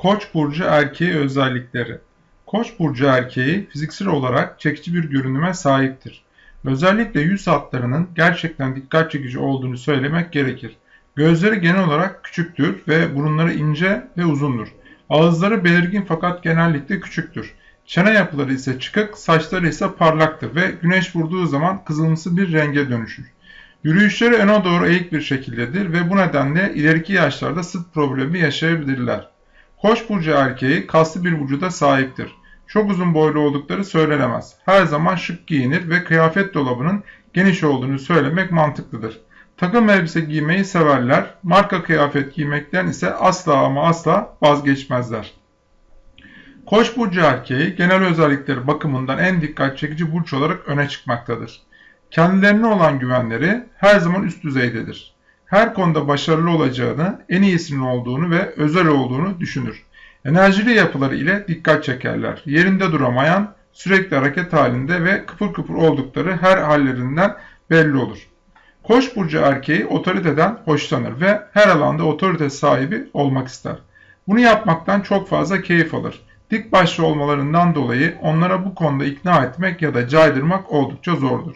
Koç burcu erkeği özellikleri. Koç burcu erkeği fiziksel olarak çekici bir görünüme sahiptir. Özellikle yüz hatlarının gerçekten dikkat çekici olduğunu söylemek gerekir. Gözleri genel olarak küçüktür ve burunları ince ve uzundur. Ağızları belirgin fakat genellikle küçüktür. Çene yapıları ise çıkık, saçları ise parlaktır ve güneş vurduğu zaman kızılımsı bir renge dönüşür. Yürüyüşleri öne doğru eğik bir şekildedir ve bu nedenle ileriki yaşlarda sırt problemi yaşayabilirler. Koç burcu erkeği kaslı bir vücuda sahiptir. Çok uzun boylu oldukları söylenemez. Her zaman şık giyinir ve kıyafet dolabının geniş olduğunu söylemek mantıklıdır. Takım elbise giymeyi severler, marka kıyafet giymekten ise asla ama asla vazgeçmezler. Koç burcu erkeği genel özellikleri bakımından en dikkat çekici burç olarak öne çıkmaktadır. Kendilerine olan güvenleri her zaman üst düzeydedir. Her konuda başarılı olacağını, en iyisinin olduğunu ve özel olduğunu düşünür. Enerjili yapıları ile dikkat çekerler. Yerinde duramayan, sürekli hareket halinde ve kıpır kıpır oldukları her hallerinden belli olur. Koç burcu erkeği otoriteden hoşlanır ve her alanda otorite sahibi olmak ister. Bunu yapmaktan çok fazla keyif alır. Dik başlı olmalarından dolayı onlara bu konuda ikna etmek ya da caydırmak oldukça zordur.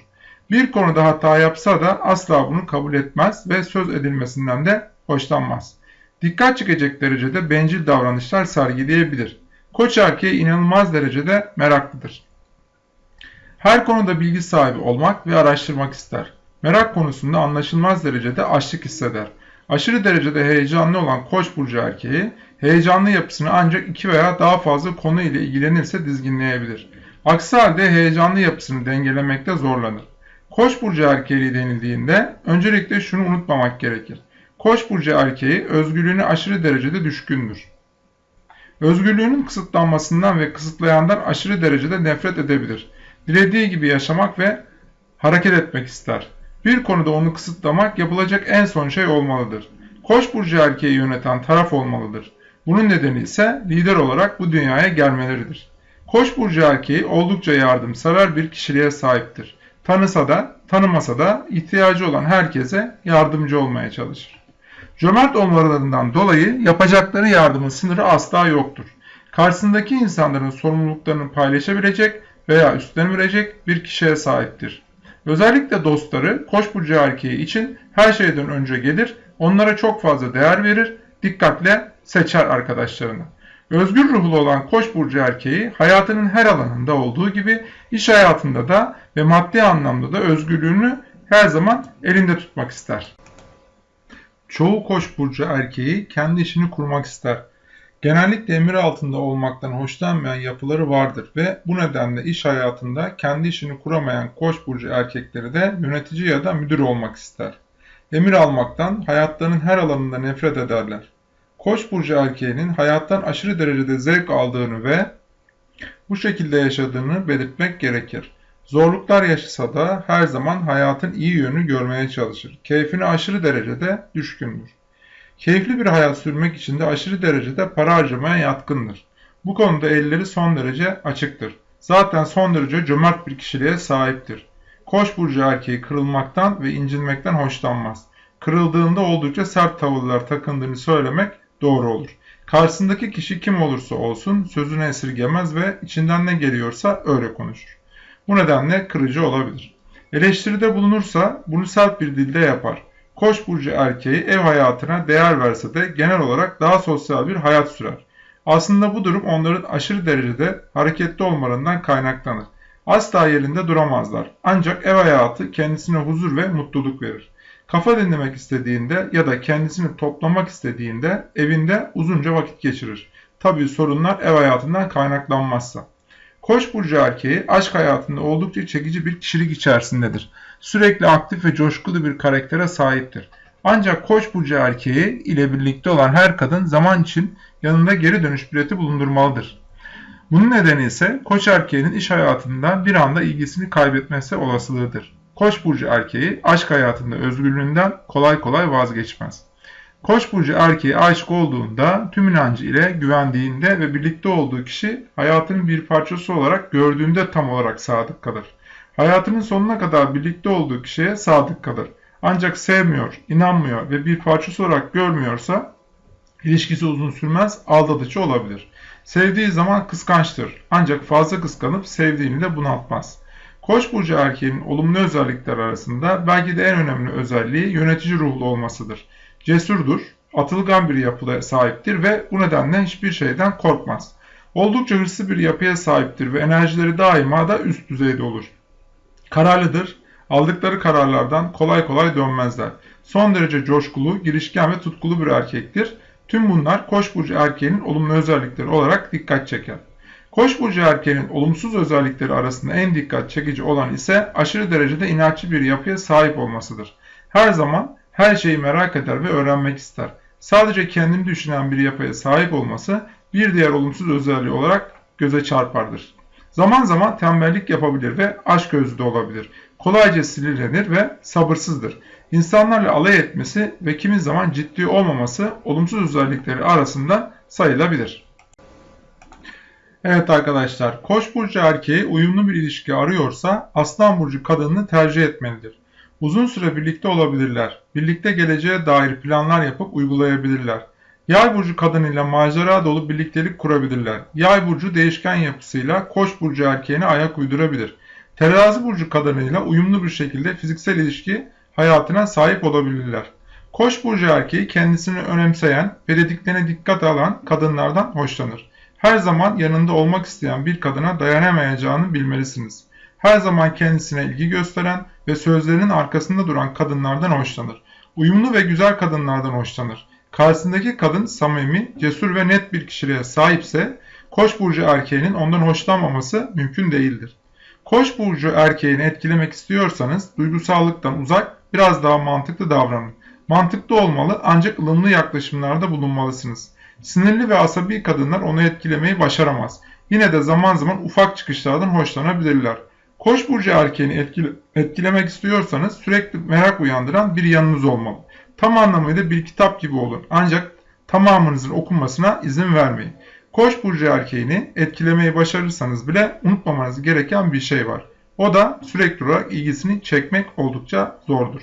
Bir konuda hata yapsa da asla bunu kabul etmez ve söz edilmesinden de hoşlanmaz. Dikkat çekecek derecede bencil davranışlar sergileyebilir. Koç erkeği inanılmaz derecede meraklıdır. Her konuda bilgi sahibi olmak ve araştırmak ister. Merak konusunda anlaşılmaz derecede açlık hisseder. Aşırı derecede heyecanlı olan Koç burcu erkeği, heyecanlı yapısını ancak iki veya daha fazla konu ile ilgilenirse dizginleyebilir. Aksi halde heyecanlı yapısını dengelemekte zorlanır. Koç burcu erkeği denildiğinde öncelikle şunu unutmamak gerekir. Koç burcu erkeği özgürlüğüne aşırı derecede düşkündür. Özgürlüğünün kısıtlanmasından ve kısıtlayandan aşırı derecede nefret edebilir. Dilediği gibi yaşamak ve hareket etmek ister. Bir konuda onu kısıtlamak yapılacak en son şey olmalıdır. Koç burcu erkeği yöneten taraf olmalıdır. Bunun nedeni ise lider olarak bu dünyaya gelmeleridir. Koç burcu erkeği oldukça yardımsever bir kişiliğe sahiptir. Tanısa da, tanımasa da ihtiyacı olan herkese yardımcı olmaya çalışır. Cömert olmalarından dolayı yapacakları yardımın sınırı asla yoktur. Karşısındaki insanların sorumluluklarını paylaşabilecek veya üstlenebilecek bir kişiye sahiptir. Özellikle dostları Koç burcu erkeği için her şeyden önce gelir, onlara çok fazla değer verir, dikkatle seçer arkadaşlarını. Özgür ruhlu olan Koç burcu erkeği hayatının her alanında olduğu gibi iş hayatında da ve maddi anlamda da özgürlüğünü her zaman elinde tutmak ister. Çoğu Koç burcu erkeği kendi işini kurmak ister. Genellikle emir altında olmaktan hoşlanmayan yapıları vardır ve bu nedenle iş hayatında kendi işini kuramayan Koç burcu erkekleri de yönetici ya da müdür olmak ister. Emir almaktan hayatlarının her alanında nefret ederler. Koç burcu erkeğinin hayattan aşırı derecede zevk aldığını ve bu şekilde yaşadığını belirtmek gerekir. Zorluklar yaşasa da her zaman hayatın iyi yönü görmeye çalışır. Keyfine aşırı derecede düşkündür. Keyifli bir hayat sürmek için de aşırı derecede para harcamaya yatkındır. Bu konuda elleri son derece açıktır. Zaten son derece cömert bir kişiliğe sahiptir. Koç burcu erkeği kırılmaktan ve incinmekten hoşlanmaz. Kırıldığında oldukça sert tavırlar takındığını söylemek doğru olur. Karşısındaki kişi kim olursa olsun sözünü esirgemez ve içinden ne geliyorsa öyle konuşur. Bu nedenle kırıcı olabilir. Eleştiride bulunursa bunu sert bir dilde yapar. Koç burcu erkeği ev hayatına değer verse de genel olarak daha sosyal bir hayat sürer. Aslında bu durum onların aşırı derecede hareketli olmalarından kaynaklanır. Asla yerinde duramazlar. Ancak ev hayatı kendisine huzur ve mutluluk verir. Kafa dinlemek istediğinde ya da kendisini toplamak istediğinde evinde uzunca vakit geçirir. Tabii sorunlar ev hayatından kaynaklanmazsa. Koç burcu erkeği aşk hayatında oldukça çekici bir kişilik içerisindedir. Sürekli aktif ve coşkulu bir karaktere sahiptir. Ancak Koç burcu erkeği ile birlikte olan her kadın zaman için yanında geri dönüş bileti bulundurmalıdır. Bunun nedeni ise Koç erkeğinin iş hayatında bir anda ilgisini kaybetmesi olasılığıdır. Koç burcu erkeği aşk hayatında özgürlüğünden kolay kolay vazgeçmez. Koç burcu erkeği aşık olduğunda tüm inancı ile güvendiğinde ve birlikte olduğu kişi hayatının bir parçası olarak gördüğünde tam olarak sadık kalır. Hayatının sonuna kadar birlikte olduğu kişiye sadık kalır. Ancak sevmiyor, inanmıyor ve bir parçası olarak görmüyorsa İlişkisi uzun sürmez, aldatıcı olabilir. Sevdiği zaman kıskançtır. Ancak fazla kıskanıp sevdiğini de bunaltmaz. Koç burcu erkeğinin olumlu özellikler arasında belki de en önemli özelliği yönetici ruhlu olmasıdır. Cesurdur, atılgan bir yapıya sahiptir ve bu nedenle hiçbir şeyden korkmaz. Oldukça hırslı bir yapıya sahiptir ve enerjileri daima da üst düzeyde olur. Kararlıdır, aldıkları kararlardan kolay kolay dönmezler. Son derece coşkulu, girişken ve tutkulu bir erkektir. Tüm bunlar Koç burcu erkeğinin olumlu özellikleri olarak dikkat çeker. Koç burcu erkeğinin olumsuz özellikleri arasında en dikkat çekici olan ise aşırı derecede inatçı bir yapıya sahip olmasıdır. Her zaman her şeyi merak eder ve öğrenmek ister. Sadece kendini düşünen bir yapıya sahip olması bir diğer olumsuz özelliği olarak göze çarpardır. Zaman zaman tembellik yapabilir ve aşk gözlü de olabilir. Kolayca sinirlenir ve sabırsızdır. İnsanlarla alay etmesi ve kimi zaman ciddi olmaması olumsuz özellikleri arasında sayılabilir. Evet arkadaşlar, Koç burcu erkeği uyumlu bir ilişki arıyorsa Aslan burcu kadınını tercih etmelidir. Uzun süre birlikte olabilirler. Birlikte geleceğe dair planlar yapıp uygulayabilirler. Yay burcu kadınıyla macera dolu birliktelik kurabilirler. Yay burcu değişken yapısıyla Koç burcu erkeğine ayak uydurabilir. Terazi burcu kadınıyla uyumlu bir şekilde fiziksel ilişki hayatına sahip olabilirler. Koç burcu erkeği kendisini önemseyen ve dediklerine dikkat alan kadınlardan hoşlanır. Her zaman yanında olmak isteyen bir kadına dayanamayacağını bilmelisiniz. Her zaman kendisine ilgi gösteren ve sözlerinin arkasında duran kadınlardan hoşlanır. Uyumlu ve güzel kadınlardan hoşlanır. Karşısındaki kadın samimi, cesur ve net bir kişiliğe sahipse Koç burcu erkeğinin ondan hoşlanmaması mümkün değildir. Koç burcu erkeğini etkilemek istiyorsanız duygusallıktan uzak, biraz daha mantıklı davranın. Mantıklı olmalı ancak ılımlı yaklaşımlarda bulunmalısınız. Sinirli ve asabi kadınlar onu etkilemeyi başaramaz. Yine de zaman zaman ufak çıkışlardan hoşlanabilirler. Koç burcu erkeğini etkile etkilemek istiyorsanız sürekli merak uyandıran bir yanınız olmalı. Tam anlamıyla bir kitap gibi olun ancak tamamınızın okunmasına izin vermeyin. Koç burcu erkeğini etkilemeyi başarırsanız bile unutmamanız gereken bir şey var. O da sürekli olarak ilgisini çekmek oldukça zordur.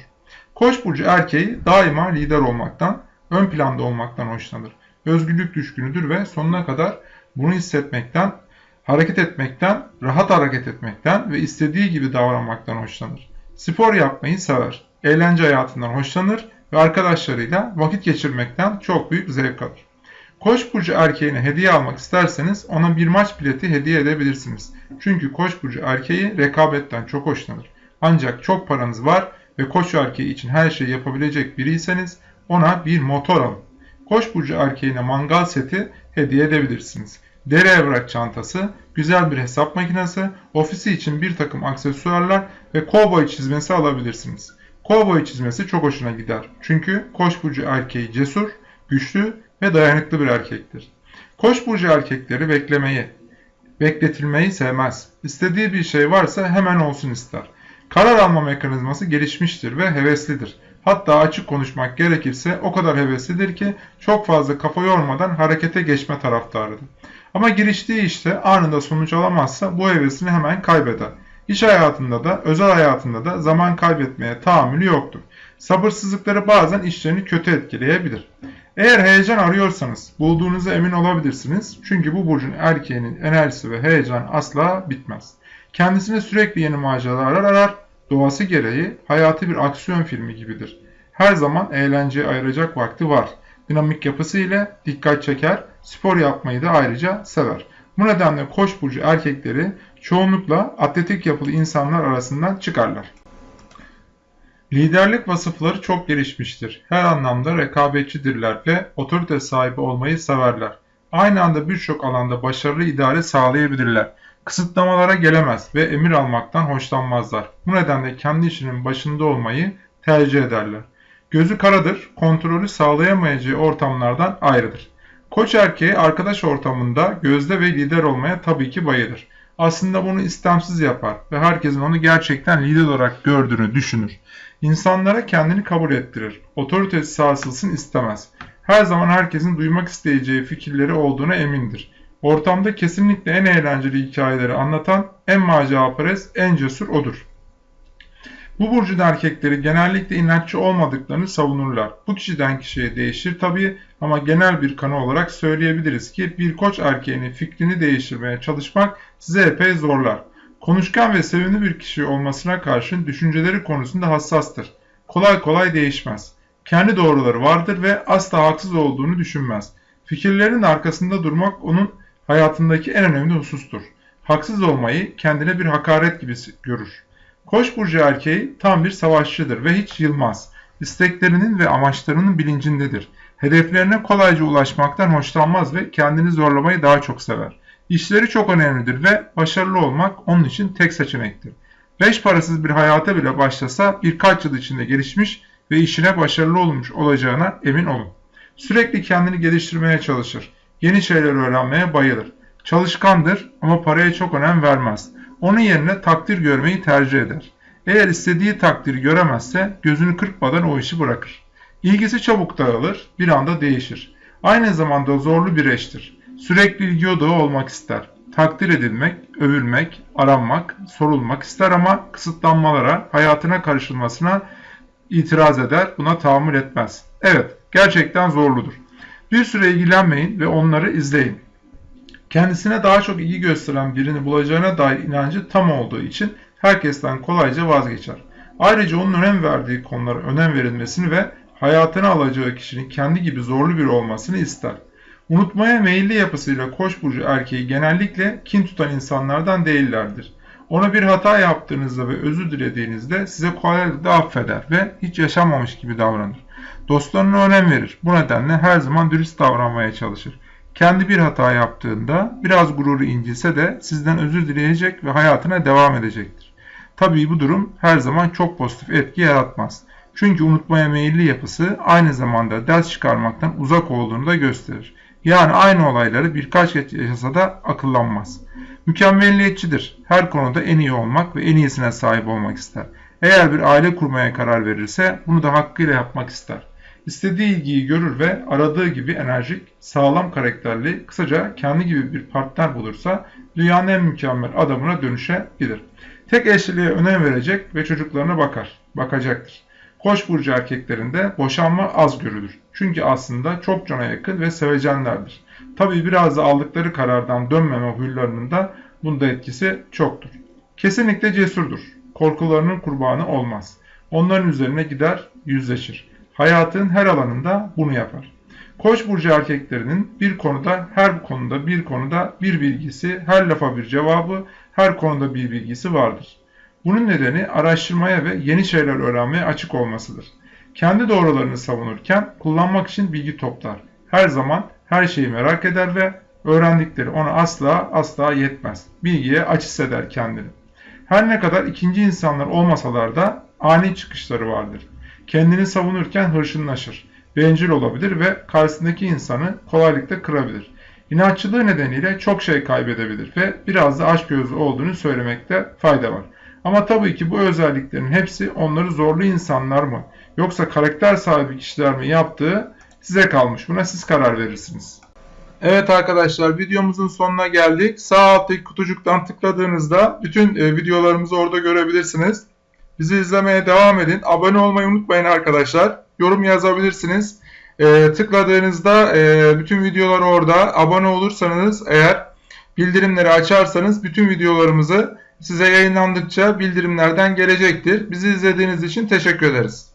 Koç burcu erkeği daima lider olmaktan, ön planda olmaktan hoşlanır. Özgürlük düşkünüdür ve sonuna kadar bunu hissetmekten, hareket etmekten, rahat hareket etmekten ve istediği gibi davranmaktan hoşlanır. Spor yapmayı sever. Eğlence hayatından hoşlanır ve arkadaşlarıyla vakit geçirmekten çok büyük zevk alır. Koç burcu erkeğine hediye almak isterseniz ona bir maç bileti hediye edebilirsiniz. Çünkü Koç burcu erkeği rekabetten çok hoşlanır. Ancak çok paranız var ve Koç erkeği için her şeyi yapabilecek biriyseniz ona bir motor alın. Koç burcu erkeğine mangal seti hediye edebilirsiniz. Deri evrak çantası, güzel bir hesap makinesi, ofisi için bir takım aksesuarlar ve kovboy çizmesi alabilirsiniz. Kovboy çizmesi çok hoşuna gider. Çünkü Koç burcu erkeği cesur, güçlü ve dayanıklı bir erkektir. Koç burcu erkekleri beklemeyi, bekletilmeyi sevmez. İstediği bir şey varsa hemen olsun ister. Karar alma mekanizması gelişmiştir ve heveslidir. Hatta açık konuşmak gerekirse o kadar heveslidir ki çok fazla kafa yormadan harekete geçme taraftarıdır. Ama giriştiği işte anında sonuç alamazsa bu hevesini hemen kaybeder. İş hayatında da özel hayatında da zaman kaybetmeye tahammülü yoktur. Sabırsızlıkları bazen işlerini kötü etkileyebilir. Eğer heyecan arıyorsanız bulduğunuza emin olabilirsiniz. Çünkü bu burcun erkeğinin enerjisi ve heyecan asla bitmez. Kendisine sürekli yeni maceralar arar, doğası gereği hayatı bir aksiyon filmi gibidir. Her zaman eğlenceye ayıracak vakti var. Dinamik yapısı ile dikkat çeker, spor yapmayı da ayrıca sever. Bu nedenle koç burcu erkekleri çoğunlukla atletik yapılı insanlar arasından çıkarlar. Liderlik vasıfları çok gelişmiştir. Her anlamda rekabetçidirler ve otorite sahibi olmayı severler. Aynı anda birçok alanda başarılı idare sağlayabilirler. Kısıtlamalara gelemez ve emir almaktan hoşlanmazlar. Bu nedenle kendi işinin başında olmayı tercih ederler. Gözü karadır, kontrolü sağlayamayacağı ortamlardan ayrıdır. Koç erkeği arkadaş ortamında gözde ve lider olmaya tabii ki bayılır. Aslında bunu istemsiz yapar ve herkesin onu gerçekten lider olarak gördüğünü düşünür. İnsanlara kendini kabul ettirir. Otoritesi sarsılsın istemez. Her zaman herkesin duymak isteyeceği fikirleri olduğuna emindir. Ortamda kesinlikle en eğlenceli hikayeleri anlatan, en maceraperest, en cesur odur. Bu burcun erkekleri genellikle inatçı olmadıklarını savunurlar. Bu kişiden kişiye değişir tabii ama genel bir kanı olarak söyleyebiliriz ki bir koç erkeğinin fikrini değiştirmeye çalışmak size epey zorlar. Konuşkan ve sevimli bir kişi olmasına karşın düşünceleri konusunda hassastır. Kolay kolay değişmez. Kendi doğruları vardır ve asla haksız olduğunu düşünmez. Fikirlerin arkasında durmak onun hayatındaki en önemli husustur. Haksız olmayı kendine bir hakaret gibi görür. Koç burcu erkeği tam bir savaşçıdır ve hiç yılmaz. İsteklerinin ve amaçlarının bilincindedir. Hedeflerine kolayca ulaşmaktan hoşlanmaz ve kendini zorlamayı daha çok sever. İşleri çok önemlidir ve başarılı olmak onun için tek seçenektir. Beş parasız bir hayata bile başlasa birkaç yıl içinde gelişmiş ve işine başarılı olmuş olacağına emin olun. Sürekli kendini geliştirmeye çalışır. Yeni şeyler öğrenmeye bayılır. Çalışkandır ama paraya çok önem vermez. Onun yerine takdir görmeyi tercih eder. Eğer istediği takdiri göremezse gözünü kırpmadan o işi bırakır. İlgisi çabuk dağılır, bir anda değişir. Aynı zamanda zorlu bir eştir. Sürekli ilgi odağı olmak ister. Takdir edilmek, övülmek, aranmak, sorulmak ister ama kısıtlanmalara, hayatına karışılmasına itiraz eder, buna tahammül etmez. Evet, gerçekten zorludur. Bir süre ilgilenmeyin ve onları izleyin. Kendisine daha çok ilgi gösteren birini bulacağına dair inancı tam olduğu için herkesten kolayca vazgeçer. Ayrıca onun önem verdiği konulara önem verilmesini ve hayatına alacağı kişinin kendi gibi zorlu biri olmasını ister. Unutmaya meyilli yapısıyla koç burcu erkeği genellikle kin tutan insanlardan değillerdir. Ona bir hata yaptığınızda ve özür dilediğinizde size kolaylıkla affeder ve hiç yaşanmamış gibi davranır. Dostlarına önem verir. Bu nedenle her zaman dürüst davranmaya çalışır. Kendi bir hata yaptığında biraz gururu incilse de sizden özür dileyecek ve hayatına devam edecektir. Tabii bu durum her zaman çok pozitif etki yaratmaz. Çünkü unutmaya meyilli yapısı aynı zamanda ders çıkarmaktan uzak olduğunu da gösterir. Yani aynı olayları birkaç kez yaşasa da akıllanmaz. Mükemmelliyetçidir. Her konuda en iyi olmak ve en iyisine sahip olmak ister. Eğer bir aile kurmaya karar verirse bunu da hakkıyla yapmak ister. İstediği ilgiyi görür ve aradığı gibi enerjik, sağlam karakterli, kısaca kendi gibi bir partner bulursa dünyanın en mükemmel adamına dönüşebilir. Tek eşliliğe önem verecek ve çocuklarına bakar, bakacaktır. Koç burcu erkeklerinde boşanma az görülür. Çünkü aslında çok cana yakın ve sevecenlerdir. Tabi biraz da aldıkları karardan dönmeme huylarının da bunda etkisi çoktur. Kesinlikle cesurdur. Korkularının kurbanı olmaz. Onların üzerine gider, yüzleşir. Hayatın her alanında bunu yapar. Koç burcu erkeklerinin bir konuda, her konuda bir konuda bir bilgisi, her lafa bir cevabı, her konuda bir bilgisi vardır. Bunun nedeni araştırmaya ve yeni şeyler öğrenmeye açık olmasıdır. Kendi doğrularını savunurken kullanmak için bilgi toplar. Her zaman her şeyi merak eder ve öğrendikleri ona asla asla yetmez. Bilgiye aç hisseder kendini. Her ne kadar ikinci insanlar olmasalar da ani çıkışları vardır. Kendini savunurken hırçınlaşır, bencil olabilir ve karşısındaki insanı kolaylıkla kırabilir. İnatçılığı nedeniyle çok şey kaybedebilir ve biraz da açgözlü olduğunu söylemekte fayda var. Ama tabii ki bu özelliklerin hepsi onları zorlu insanlar mı yoksa karakter sahibi kişiler mi yaptığı size kalmış. Buna siz karar verirsiniz. Evet arkadaşlar videomuzun sonuna geldik. Sağ alttaki kutucuktan tıkladığınızda bütün e, videolarımızı orada görebilirsiniz. Bizi izlemeye devam edin. Abone olmayı unutmayın arkadaşlar. Yorum yazabilirsiniz. E, tıkladığınızda e, bütün videolar orada. Abone olursanız eğer bildirimleri açarsanız bütün videolarımızı size yayınlandıkça bildirimlerden gelecektir. Bizi izlediğiniz için teşekkür ederiz.